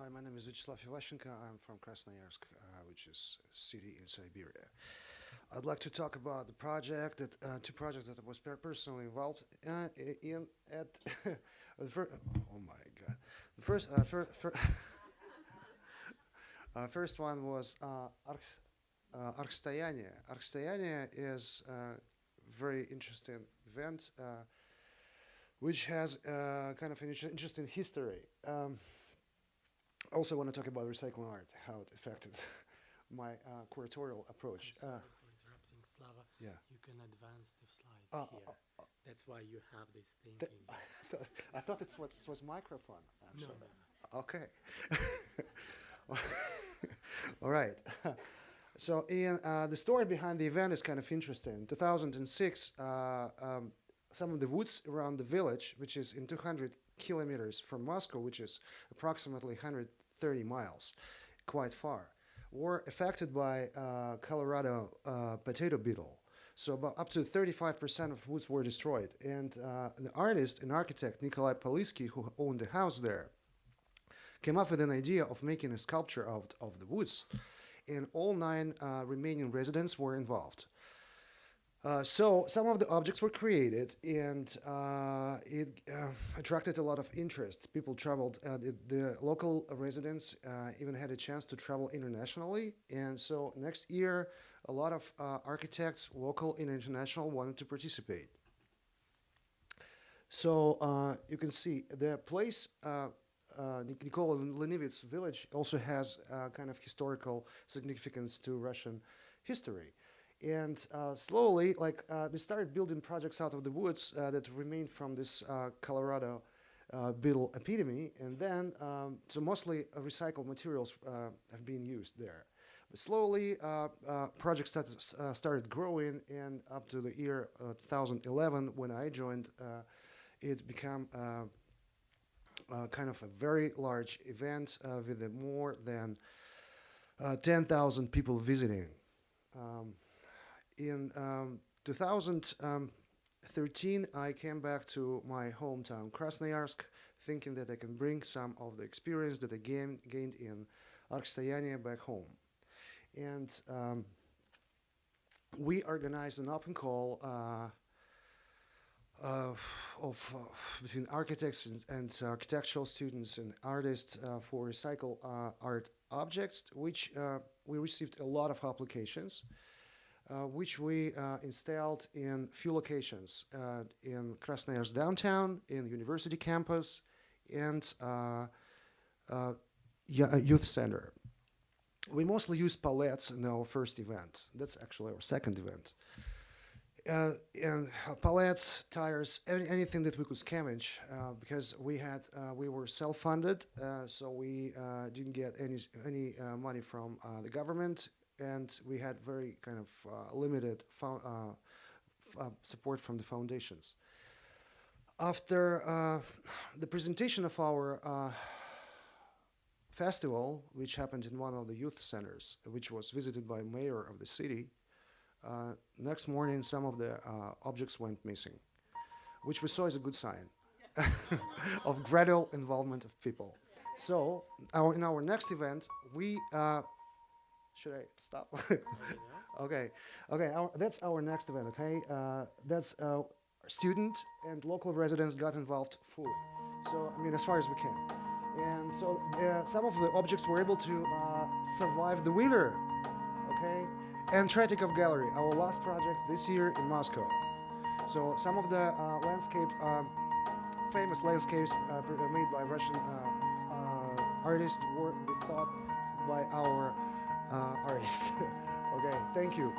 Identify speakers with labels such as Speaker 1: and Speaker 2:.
Speaker 1: Hi, my name is Vyacheslav Ivashchenko. I'm from Krasnoyarsk, uh, which is a city in Siberia. I'd like to talk about the project that uh, two projects that I was personally involved uh, in at the first. Oh my God! The first, uh, fir fir uh, first one was uh, Arx, uh, Archstoyanie. is a very interesting event, uh, which has uh, kind of an interesting history. Um, also want to talk about recycling art, how it affected my uh, curatorial approach. Uh,
Speaker 2: for interrupting, Slava.
Speaker 1: yeah.
Speaker 2: You can advance the slides
Speaker 1: Uh,
Speaker 2: here.
Speaker 1: uh,
Speaker 2: That's why you have this thing.
Speaker 1: Th- I thought, I thought it was, was microphone,
Speaker 2: no,
Speaker 1: actually.
Speaker 2: no, no.
Speaker 1: Okay. All right. so, Ian, uh, the story behind the event is kind of interesting. 2006, uh, um, some of the woods around the village, which is in 200 kilometers from Moscow, which is approximately 130 miles, quite far, were affected by uh, Colorado uh, potato beetle. So about up to 35% of woods were destroyed. And uh, the artist and architect Nikolai Polissky, who owned the house there, came up with an idea of making a sculpture out of the woods. And all nine uh, remaining residents were involved. Uh, so some of the objects were created, and uh, it uh, attracted a lot of interest. People traveled. Uh, the, the local residents uh, even had a chance to travel internationally. And so next year, a lot of architects, local and international, wanted to participate. So you can see the place. Nikola Lenivets village also has kind of historical significance to Russian history. And uh, slowly, like uh, they started building projects out of the woods uh, that remained from this uh, Colorado beetle epidemic, and then um, so mostly recycled materials have been used there. But slowly, projects started, started growing, and up to the year uh, 2011, when I joined, it became uh, kind of a very large event uh, with more than uh, 10,000 people visiting. Um, in um, 2013, I came back to my hometown, Krasnoyarsk, thinking that I can bring some of the experience that I gained, gained in Archstoyanie back home. And um, we organized an open call uh, uh, of uh, between architects and, and architectural students and artists uh, for recycle uh, art objects, which uh, we received a lot of applications, which we uh, installed in few locations uh, in Krasnoyarsk downtown, in university campus, and uh, uh, youth center. We mostly used palettes in our first event. That's actually our second event uh, and uh, pallets, tires, any, anything that we could scavenge, uh, because we had uh, we were self-funded, uh, so we uh, didn't get any any uh, money from uh, the government, and we had very kind of uh, limited uh, uh, support from the foundations. After uh, the presentation of our uh, festival, which happened in one of the youth centers, which was visited by mayor of the city, next morning, some of the objects went missing, which we saw as a good sign of gradual involvement of people. So, our, in our next event, we uh, should I stop? okay, okay. Our, that's our next event. Okay, uh, that's uh, student and local residents got involved fully. So, I mean, as far as we can. And so, uh, some of the objects were able to uh, survive the winter. Okay, and Tretyakov Gallery, our last project this year in Moscow. So some of the uh, landscape, um, famous landscapes uh, uh, made by Russian uh, uh, artists were thought by our uh, artists. okay, thank you.